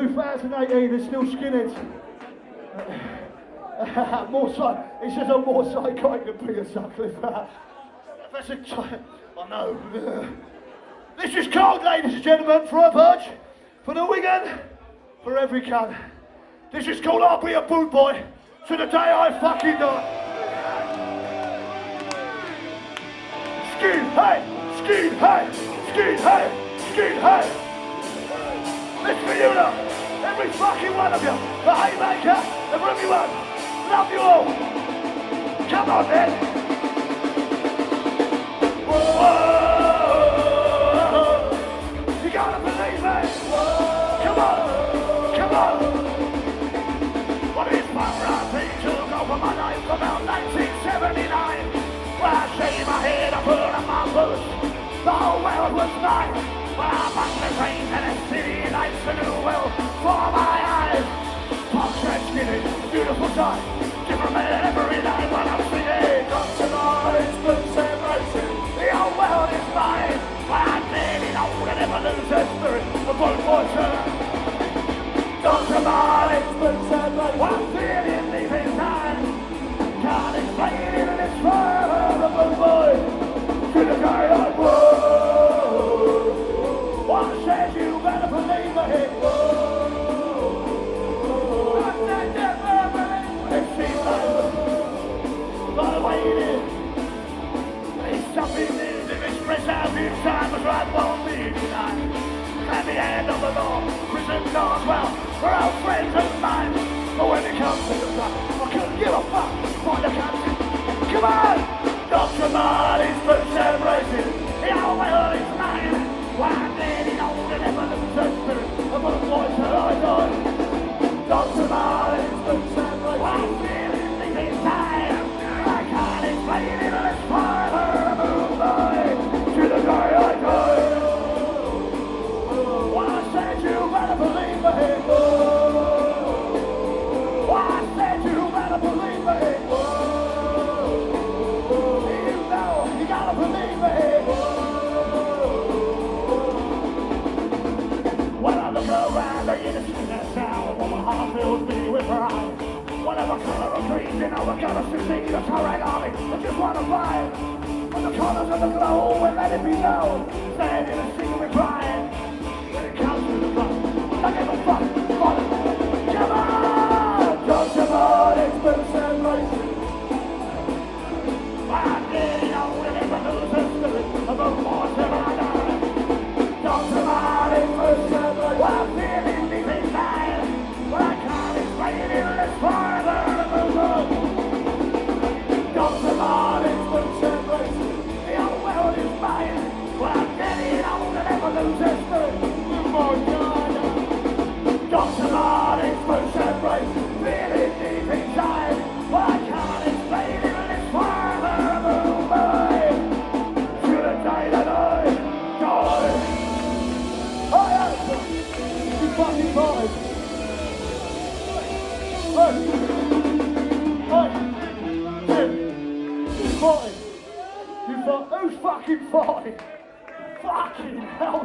2018, there's still skinheads. more psych- it's just a more psychotic than Peter Sutcliffe. That's a I know. This is cold, ladies and gentlemen, for a budge, for the Wigan, for every cunt. This is called I'll be a boot boy to the day I fucking die. Skin, hey, skin, hey, skin, hey, skin, hey. This you now, every fucking one of you, the haymaker, the roomy one. Love you all. Come on then. Whoa. The whole world was mine. I bought the train and the city lights a new world for my eyes. Pop skinny, beautiful sight. Different man every night when I'm singing. Tonight, boots and racing. The whole world is mine. I'm getting old and never lose their spirit. The boat boy turn. Dr. Martens Whatever color of green, you know we're gonna succeed. That's right, army. I just wanna fight. When the colors of the glow, we let it be known. Standing and singing with pride. You fucking boys. Hey, who's fighting? You fight? Who's fucking fighting? Fucking hell.